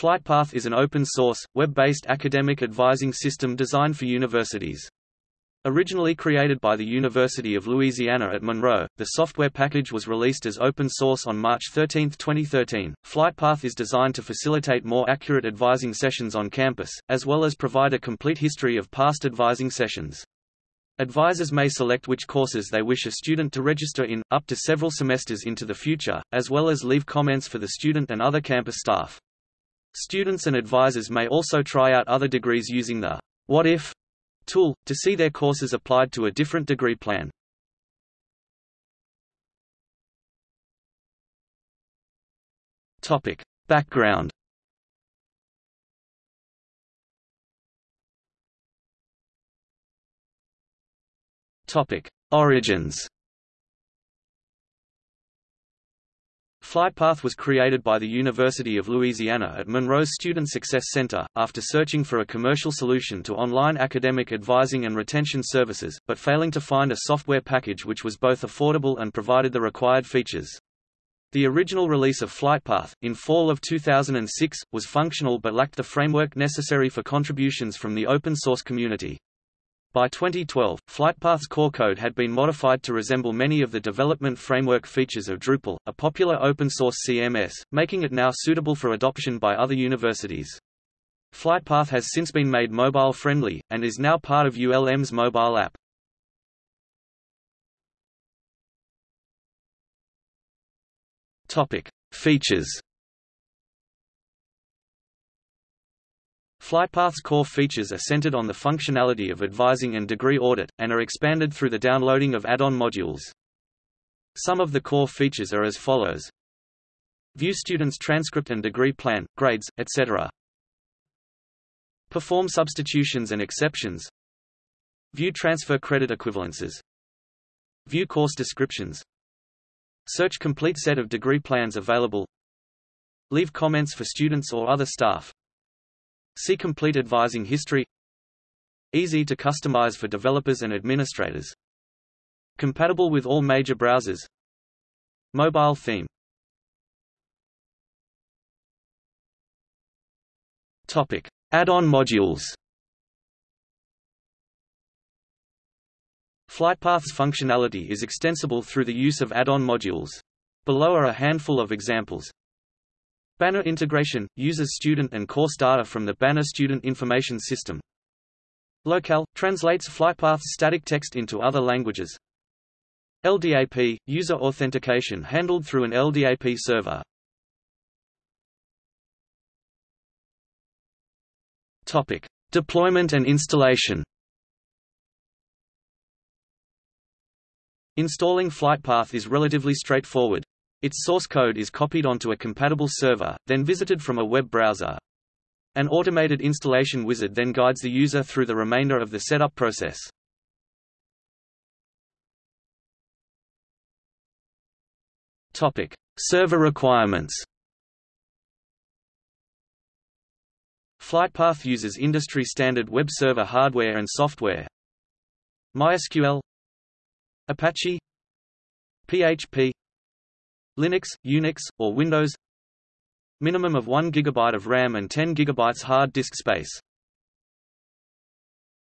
FlightPath is an open-source, web-based academic advising system designed for universities. Originally created by the University of Louisiana at Monroe, the software package was released as open source on March 13, 2013. FlightPath is designed to facilitate more accurate advising sessions on campus, as well as provide a complete history of past advising sessions. Advisors may select which courses they wish a student to register in, up to several semesters into the future, as well as leave comments for the student and other campus staff. Students and advisors may also try out other degrees using the What If tool, to see their courses applied to a different degree plan. Topic. Background Topic. Origins FlightPath was created by the University of Louisiana at Monroe's Student Success Center, after searching for a commercial solution to online academic advising and retention services, but failing to find a software package which was both affordable and provided the required features. The original release of FlightPath, in fall of 2006, was functional but lacked the framework necessary for contributions from the open source community. By 2012, FlightPath's core code had been modified to resemble many of the development framework features of Drupal, a popular open-source CMS, making it now suitable for adoption by other universities. FlightPath has since been made mobile-friendly, and is now part of ULM's mobile app. Topic. Features FlightPath's core features are centered on the functionality of advising and degree audit, and are expanded through the downloading of add-on modules. Some of the core features are as follows. View students' transcript and degree plan, grades, etc. Perform substitutions and exceptions. View transfer credit equivalences. View course descriptions. Search complete set of degree plans available. Leave comments for students or other staff. See complete advising history Easy to customize for developers and administrators Compatible with all major browsers Mobile theme Topic. Add-on modules FlightPath's functionality is extensible through the use of add-on modules. Below are a handful of examples. Banner integration – uses student and course data from the Banner Student Information System. Locale – translates FlightPath's static text into other languages. LDAP – user authentication handled through an LDAP server. Topic. Deployment and installation Installing FlightPath is relatively straightforward. Its source code is copied onto a compatible server, then visited from a web browser. An automated installation wizard then guides the user through the remainder of the setup process. Topic: Server requirements. FlightPath uses industry-standard web server hardware and software. MySQL Apache PHP Linux, Unix, or Windows. Minimum of 1 GB of RAM and 10 GB hard disk space